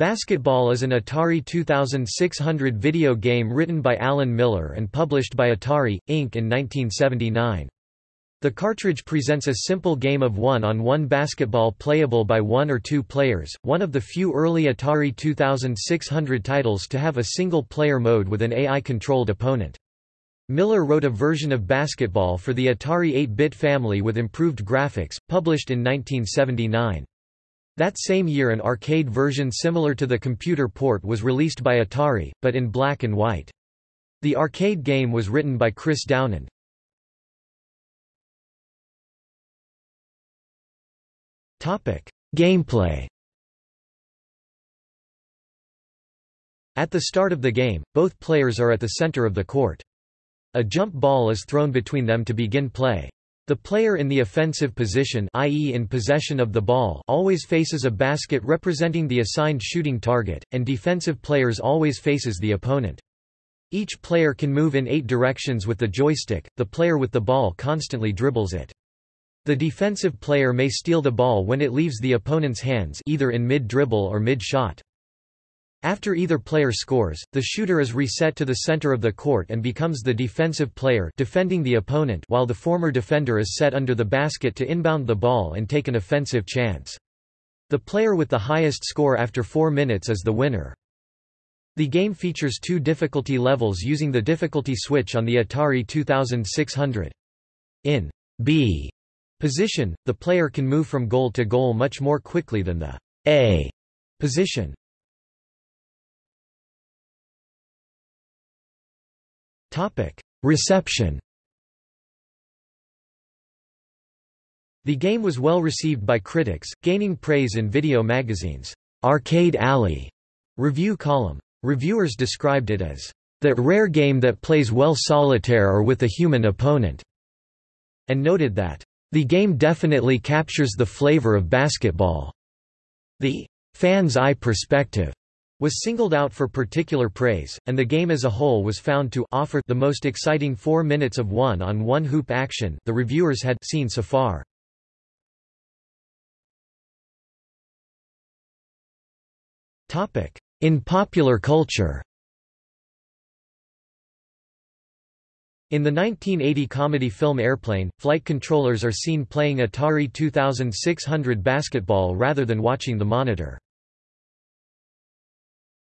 Basketball is an Atari 2600 video game written by Alan Miller and published by Atari, Inc. in 1979. The cartridge presents a simple game of one-on-one -one basketball playable by one or two players, one of the few early Atari 2600 titles to have a single-player mode with an AI-controlled opponent. Miller wrote a version of basketball for the Atari 8-bit family with improved graphics, published in 1979. That same year an arcade version similar to the computer port was released by Atari, but in black and white. The arcade game was written by Chris Dowland. Gameplay At the start of the game, both players are at the center of the court. A jump ball is thrown between them to begin play. The player in the offensive position i.e. in possession of the ball always faces a basket representing the assigned shooting target, and defensive players always faces the opponent. Each player can move in eight directions with the joystick, the player with the ball constantly dribbles it. The defensive player may steal the ball when it leaves the opponent's hands either in mid-dribble or mid-shot. After either player scores, the shooter is reset to the center of the court and becomes the defensive player defending the opponent while the former defender is set under the basket to inbound the ball and take an offensive chance. The player with the highest score after four minutes is the winner. The game features two difficulty levels using the difficulty switch on the Atari 2600. In B position, the player can move from goal to goal much more quickly than the A position. Reception. The game was well received by critics, gaining praise in video magazines' Arcade Alley. Review column. Reviewers described it as that rare game that plays well solitaire or with a human opponent, and noted that the game definitely captures the flavor of basketball. The fan's eye perspective was singled out for particular praise, and the game as a whole was found to offer the most exciting four minutes of one-on-one -on -one hoop action the reviewers had seen so far. In popular culture In the 1980 comedy film Airplane, flight controllers are seen playing Atari 2600 basketball rather than watching the monitor.